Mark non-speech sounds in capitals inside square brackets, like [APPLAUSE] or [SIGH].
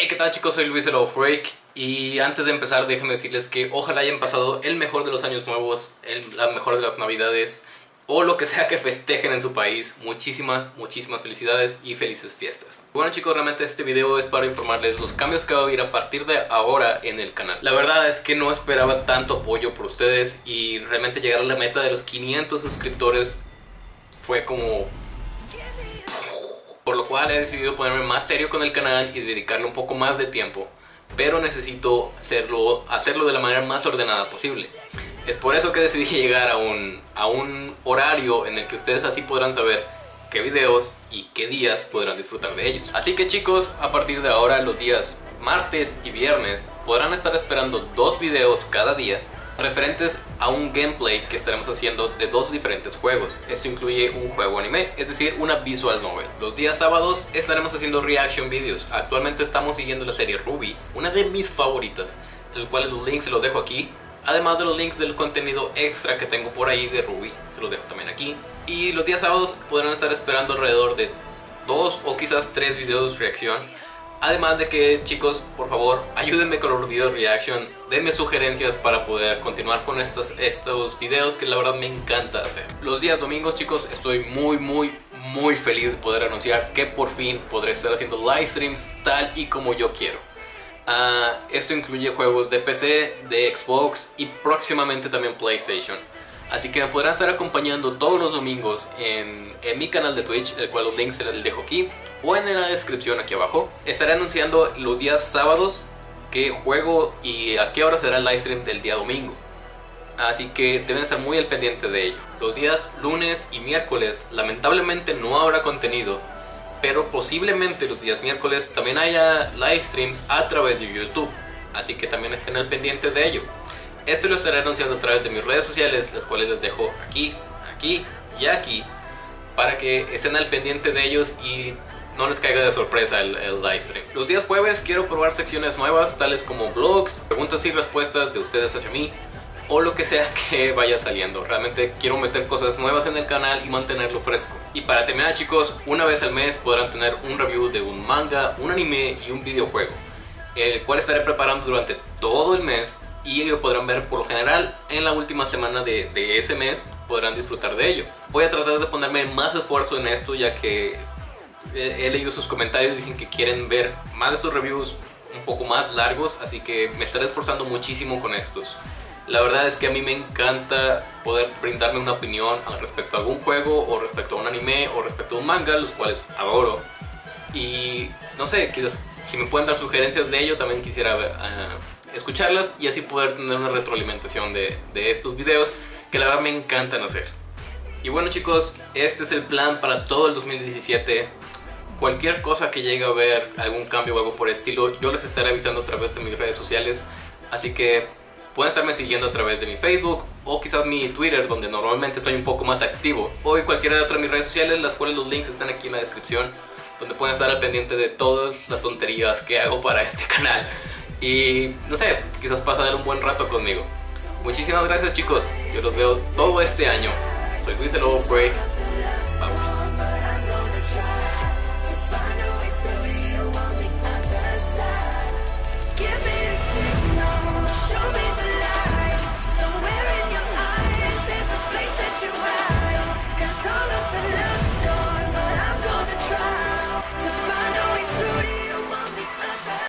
Hey, ¿qué tal chicos? Soy Luis el Freak y antes de empezar déjenme decirles que ojalá hayan pasado el mejor de los años nuevos, el, la mejor de las navidades o lo que sea que festejen en su país. Muchísimas, muchísimas felicidades y felices fiestas. Bueno chicos, realmente este video es para informarles los cambios que va a haber a partir de ahora en el canal. La verdad es que no esperaba tanto apoyo por ustedes y realmente llegar a la meta de los 500 suscriptores fue como por lo cual he decidido ponerme más serio con el canal y dedicarle un poco más de tiempo, pero necesito hacerlo, hacerlo de la manera más ordenada posible. Es por eso que decidí [LAUGHS] llegar a un, a un horario en el que ustedes así podrán saber qué videos y qué días podrán disfrutar de ellos. Así que chicos, a partir de ahora los días martes y viernes podrán estar esperando dos videos cada día referentes a un gameplay que estaremos haciendo de dos diferentes juegos. Esto incluye un juego anime, es decir, una visual novel. Los días sábados estaremos haciendo reaction videos. Actualmente estamos siguiendo la serie Ruby, una de mis favoritas, el cual los links se los dejo aquí. Además de los links del contenido extra que tengo por ahí de Ruby, se los dejo también aquí. Y los días sábados podrán estar esperando alrededor de dos o quizás tres videos reacción Además de que chicos, por favor, ayúdenme con los videos reaction, denme sugerencias para poder continuar con estos, videos que la verdad me encanta hacer. Los días domingos chicos, estoy muy muy muy feliz de poder anunciar que por fin podré estar haciendo live streams tal y como yo quiero. Uh, esto incluye juegos de PC, de Xbox y próximamente también PlayStation. Así que me podrán estar acompañando todos los domingos en, en mi canal de Twitch, el cual los links se los dejo aquí o en la descripción aquí abajo. Estaré anunciando los días sábados qué juego y a qué hora será el live stream del día domingo. Así que deben estar muy al pendiente de ello. Los días lunes y miércoles lamentablemente no habrá contenido, pero posiblemente los días miércoles también haya live streams a través de YouTube. Así que también estén al pendiente de ello. Esto lo estaré anunciando a través de mis redes sociales, las cuales les dejo aquí, aquí y aquí, para que estén al pendiente de ellos y no les caiga de sorpresa el, el live stream. Los días jueves quiero probar secciones nuevas, tales como blogs, preguntas y respuestas de ustedes hacia mí, o lo que sea [LAUGHS] que vaya saliendo. Realmente quiero meter cosas nuevas en el canal y mantenerlo fresco. Y para terminar chicos, una vez al mes podrán tener un review de un manga, un anime y un videojuego, el cual estaré preparando durante todo el mes y lo podrán ver por lo general en la última semana de, ese mes podrán disfrutar de ello. Voy a tratar de ponerme más esfuerzo en esto ya que he, leído sus comentarios, dicen que quieren ver más de sus reviews un poco más largos, así que me estaré esforzando muchísimo con estos. La verdad es que a mí me encanta poder brindarme una opinión respecto a algún juego o respecto a un anime o respecto a un manga, los cuales adoro. Y no sé, quizás si me pueden dar sugerencias de ello, también quisiera ver, ah, escucharlas y así poder tener una retroalimentación de, de estos videos que la verdad me encantan hacer. Y bueno chicos, este es el plan para todo el 2017. Cualquier cosa que llegue a ver, algún cambio o algo por el estilo, yo les estaré avisando a través de mis redes sociales. Así que pueden estarme siguiendo a través de mi Facebook o quizás mi Twitter, donde normalmente estoy un poco más activo. O cualquiera de otras mis redes sociales, las cuales los links están aquí en la descripción, donde pueden estar al pendiente de todas las tonterías que hago para este canal y no sé, quizás pasar un buen rato conmigo. Muchísimas gracias chicos, yo los veo todo este año. Soy Luis el Break